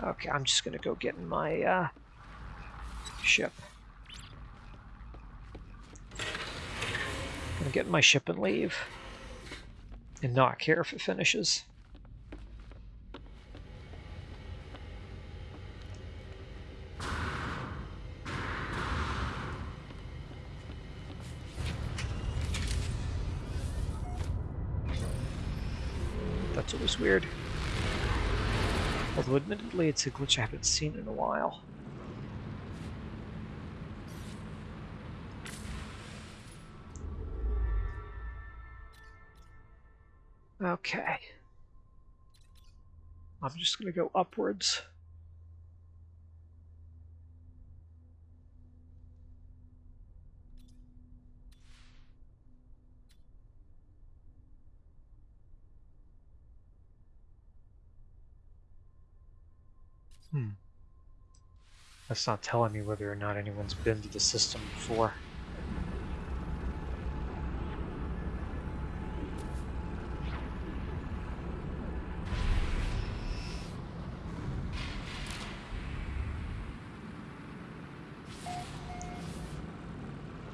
Okay, I'm just gonna go get in my uh, ship. Gonna get in my ship and leave. And not care if it finishes. That's always weird. Although admittedly it's a glitch I haven't seen in a while. Okay. I'm just going to go upwards. That's not telling me whether or not anyone's been to the system before.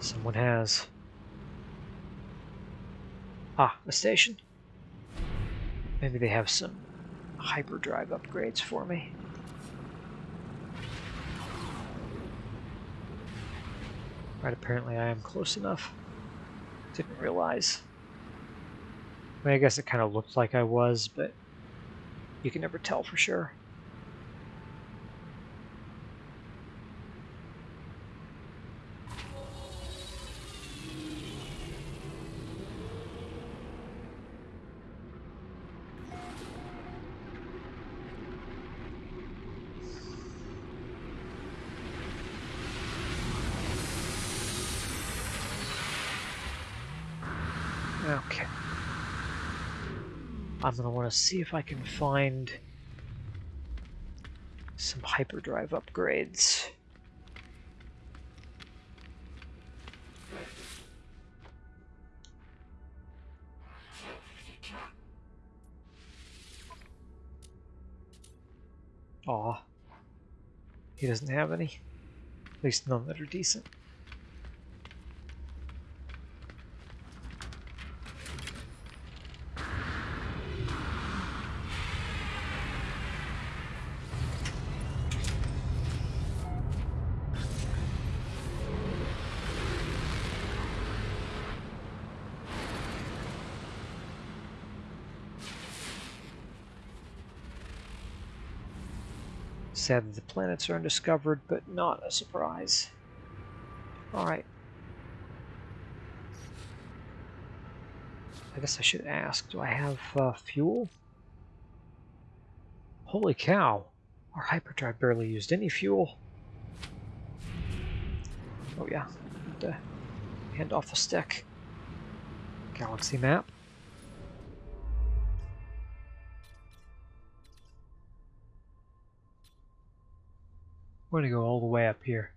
Someone has. Ah, a station. Maybe they have some hyperdrive upgrades for me. Apparently I am close enough. Didn't realize. I mean, I guess it kind of looked like I was, but you can never tell for sure. Okay. I'm to want to see if I can find some hyperdrive upgrades. Aw. He doesn't have any. At least none that are decent. Sad that the planets are undiscovered, but not a surprise. Alright. I guess I should ask, do I have uh, fuel? Holy cow! Our hyperdrive barely used any fuel. Oh yeah, hand off the stick. Galaxy map. We're going to go all the way up here.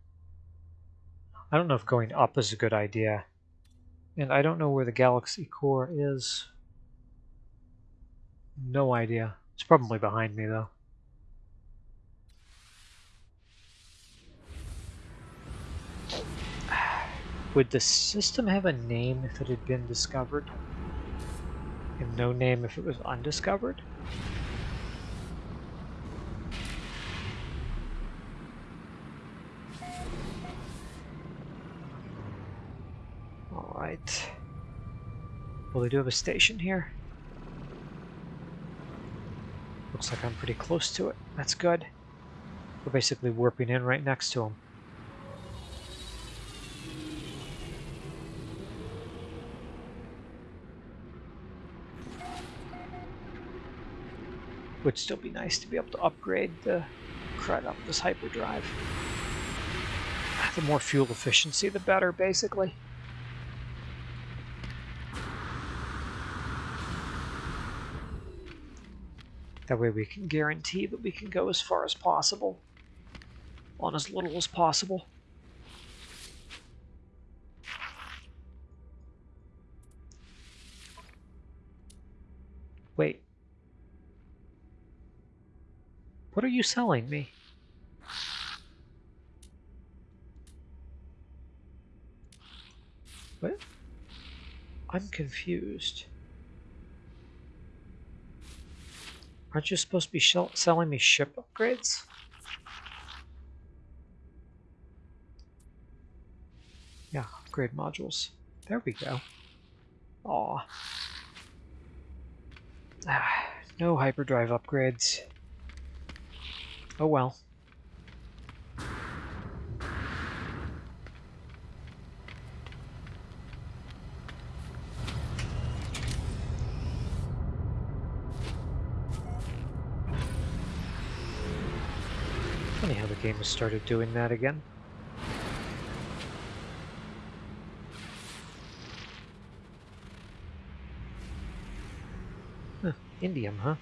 I don't know if going up is a good idea. And I don't know where the galaxy core is. No idea. It's probably behind me, though. Would the system have a name if it had been discovered? And no name if it was undiscovered? Well, they do have a station here. Looks like I'm pretty close to it. That's good. We're basically warping in right next to them. Would still be nice to be able to upgrade the crud up this hyperdrive. The more fuel efficiency, the better, basically. That way we can guarantee that we can go as far as possible on as little as possible. Wait. What are you selling me? What? I'm confused. Aren't you supposed to be selling me ship upgrades? Yeah, upgrade modules. There we go. Aw. Ah, no hyperdrive upgrades. Oh well. Game has started doing that again. Huh, indium, huh?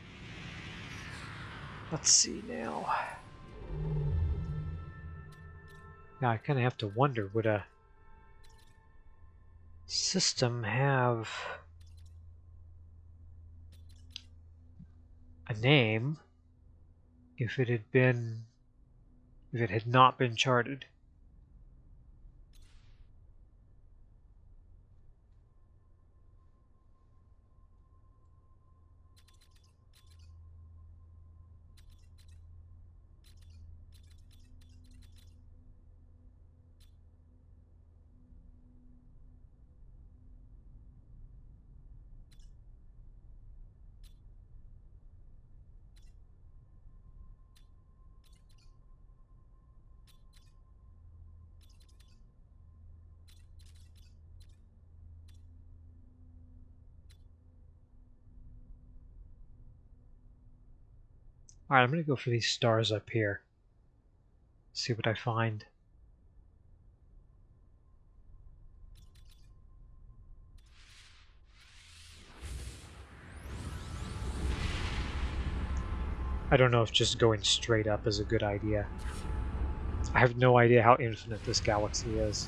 Let's see now. Now I kind of have to wonder, would a system have a name if it had been, if it had not been charted? Alright, I'm going to go for these stars up here. See what I find. I don't know if just going straight up is a good idea. I have no idea how infinite this galaxy is.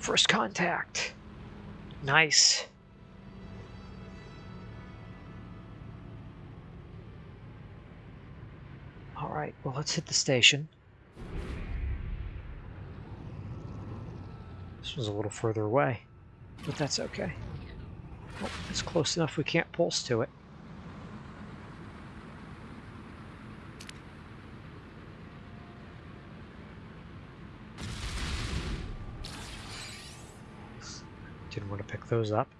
First contact. Nice. All right, well, let's hit the station. This was a little further away, but that's okay. Oh, it's close enough we can't pulse to it. Didn't want to pick those up.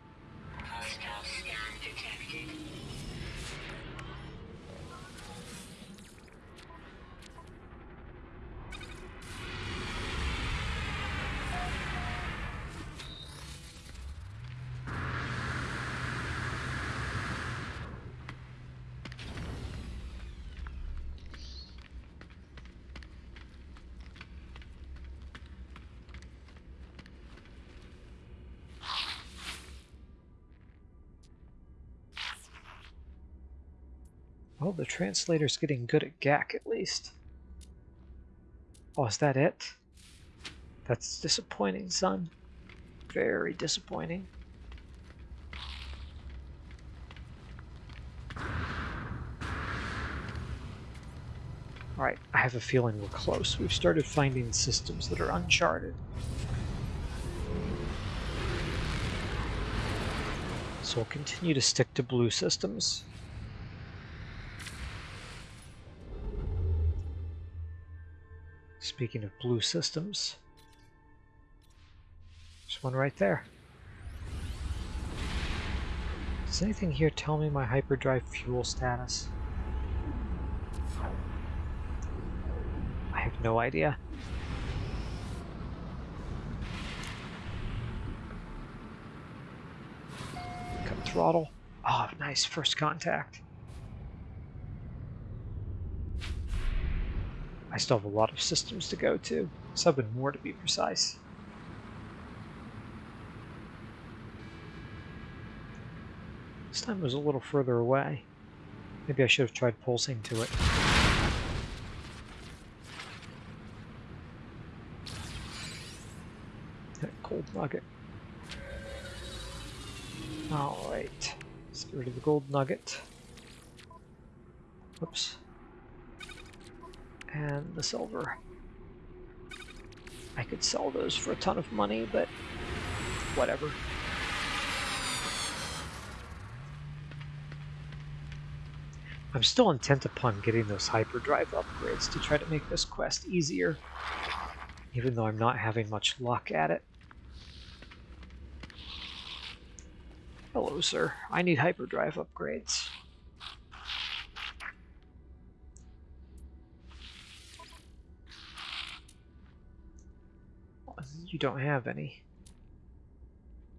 Well, the translator's getting good at Gek at least. Oh, is that it? That's disappointing, son. Very disappointing. Alright, I have a feeling we're close. We've started finding systems that are uncharted. So we'll continue to stick to blue systems. Speaking of blue systems, there's one right there. Does anything here tell me my hyperdrive fuel status? I have no idea. Cut throttle. Oh, nice first contact. I still have a lot of systems to go to, seven more to be precise. This time was a little further away. Maybe I should have tried pulsing to it. That gold nugget. Alright. Let's get rid of the gold nugget. Whoops. And the silver. I could sell those for a ton of money, but whatever. I'm still intent upon getting those hyperdrive upgrades to try to make this quest easier, even though I'm not having much luck at it. Hello, sir. I need hyperdrive upgrades. You don't have any.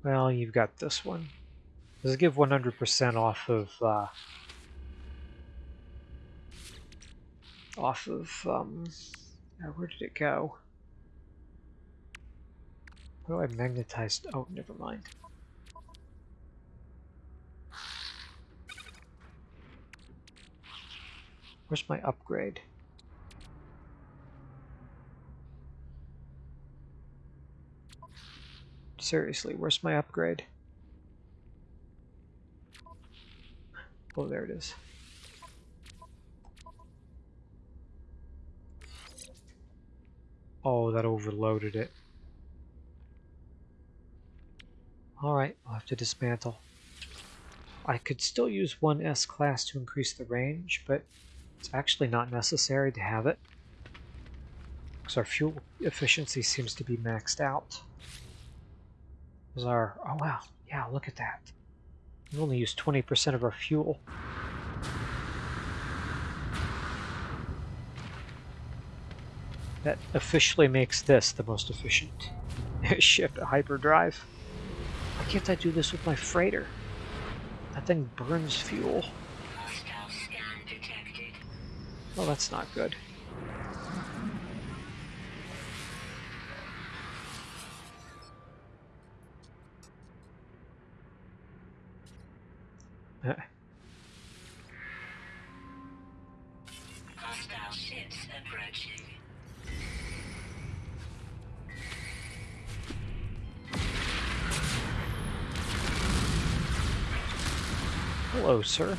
Well, you've got this one. Does it give 100% off of, uh, off of, um, uh, where did it go? What do I magnetized? Oh, never mind. Where's my upgrade? Seriously, where's my upgrade? Oh, there it is. Oh, that overloaded it. Alright, I'll have to dismantle. I could still use one S-Class to increase the range, but it's actually not necessary to have it. Because our fuel efficiency seems to be maxed out. Is our oh wow, yeah, look at that. We only use 20% of our fuel. That officially makes this the most efficient ship hyperdrive. Why can't I do this with my freighter? That thing burns fuel. Well, that's not good. Hello, sir.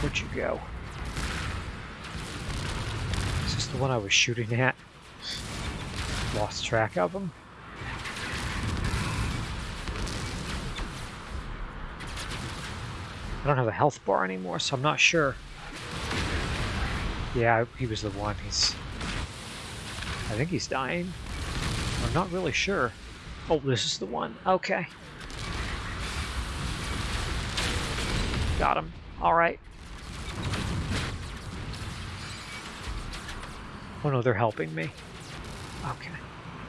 Where'd you go? Is this the one I was shooting at? Lost track of him. I don't have a health bar anymore, so I'm not sure. Yeah, he was the one. He's... I think he's dying. I'm not really sure. Oh, this is the one. Okay. Got him. Alright. Oh no, they're helping me. Okay.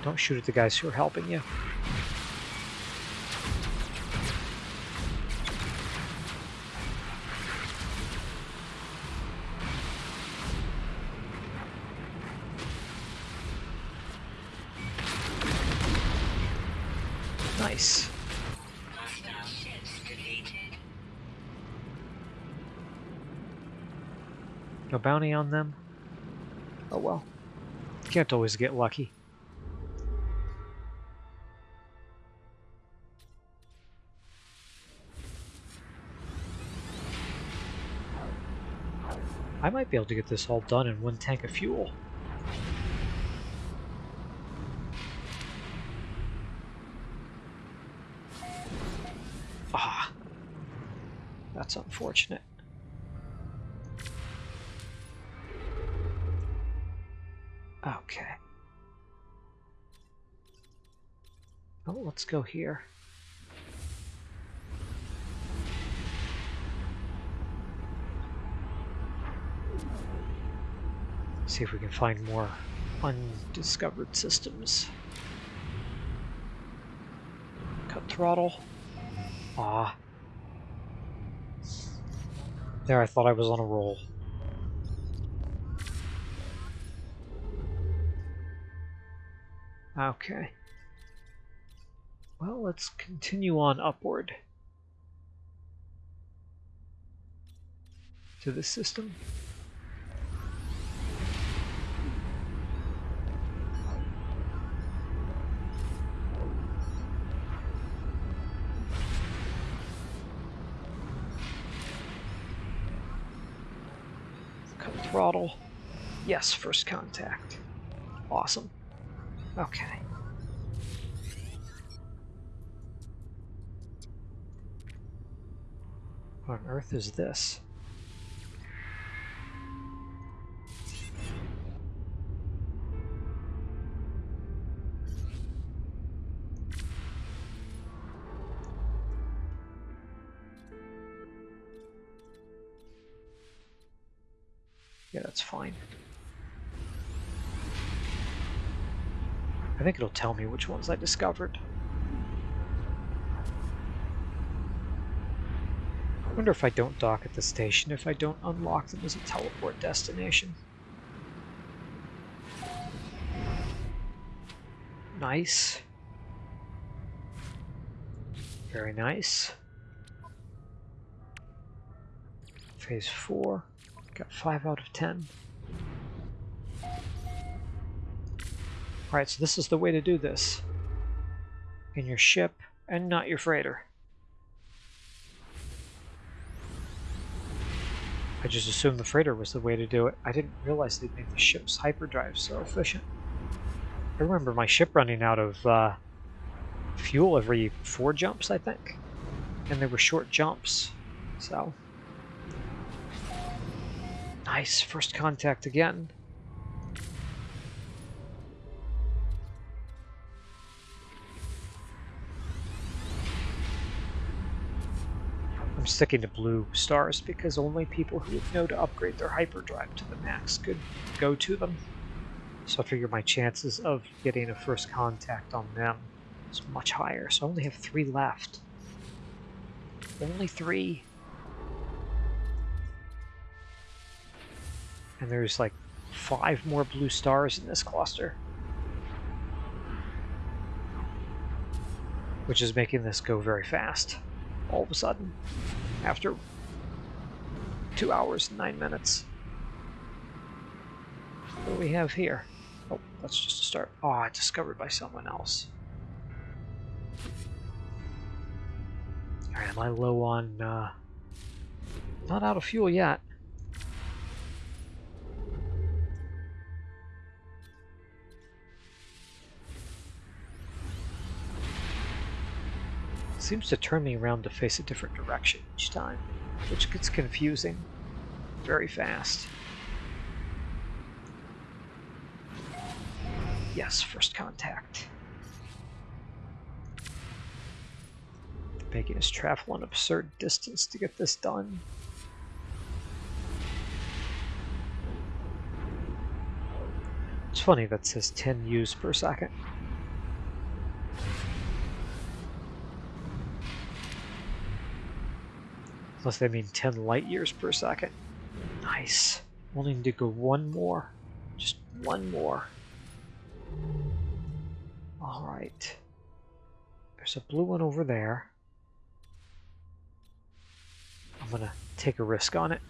Don't shoot at the guys who are helping you. Nice. Hostile ships defeated. No bounty on them? Oh well. Can't always get lucky. I might be able to get this all done in one tank of fuel. Ah, that's unfortunate. Okay. Oh, let's go here. See if we can find more undiscovered systems. Cut throttle. Ah. There, I thought I was on a roll. Okay. Well, let's continue on upward. to this system. Yes, first contact. Awesome. Okay. What on earth is this? Tell me which ones I discovered. I wonder if I don't dock at the station, if I don't unlock them as a teleport destination. Nice. Very nice. Phase 4. Got 5 out of 10. Alright, so this is the way to do this. In your ship, and not your freighter. I just assumed the freighter was the way to do it. I didn't realize they'd make the ship's hyperdrive so efficient. I remember my ship running out of uh, fuel every four jumps, I think. And they were short jumps, so... Nice, first contact again. Sticking to blue stars because only people who would know to upgrade their hyperdrive to the max could go to them. So I figure my chances of getting a first contact on them is much higher. So I only have three left. Only three. And there's like five more blue stars in this cluster. Which is making this go very fast all of a sudden after two hours and nine minutes. What do we have here? Oh, that's just a start. Oh, discovered by someone else. Alright, am I low on, uh, not out of fuel yet. Seems to turn me around to face a different direction each time, which gets confusing very fast. Yes, first contact. Making us travel an absurd distance to get this done. It's funny that says 10 U's per second. Unless they mean 10 light years per second. Nice. We'll need to go one more. Just one more. Alright. There's a blue one over there. I'm gonna take a risk on it.